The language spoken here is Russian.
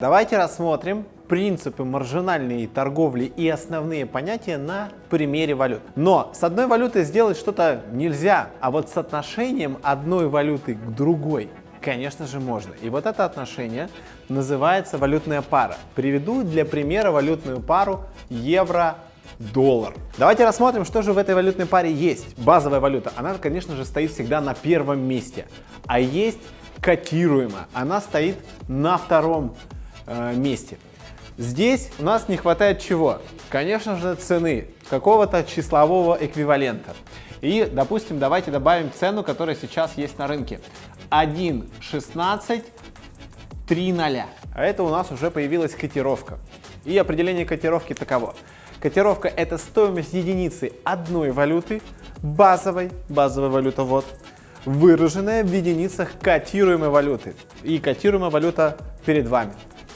Давайте рассмотрим принципы маржинальной торговли и основные понятия на примере валют. Но с одной валютой сделать что-то нельзя, а вот с отношением одной валюты к другой Конечно же можно. И вот это отношение называется валютная пара. Приведу для примера валютную пару евро-доллар. Давайте рассмотрим, что же в этой валютной паре есть. Базовая валюта, она, конечно же, стоит всегда на первом месте. А есть котируемая, она стоит на втором э, месте. Здесь у нас не хватает чего? Конечно же, цены, какого-то числового эквивалента. И, допустим, давайте добавим цену, которая сейчас есть на рынке. 1.16 3.0. А это у нас уже появилась котировка. И определение котировки таково. Котировка – это стоимость единицы одной валюты, базовой, базовая валюта вот, выраженная в единицах котируемой валюты. И котируемая валюта перед вами.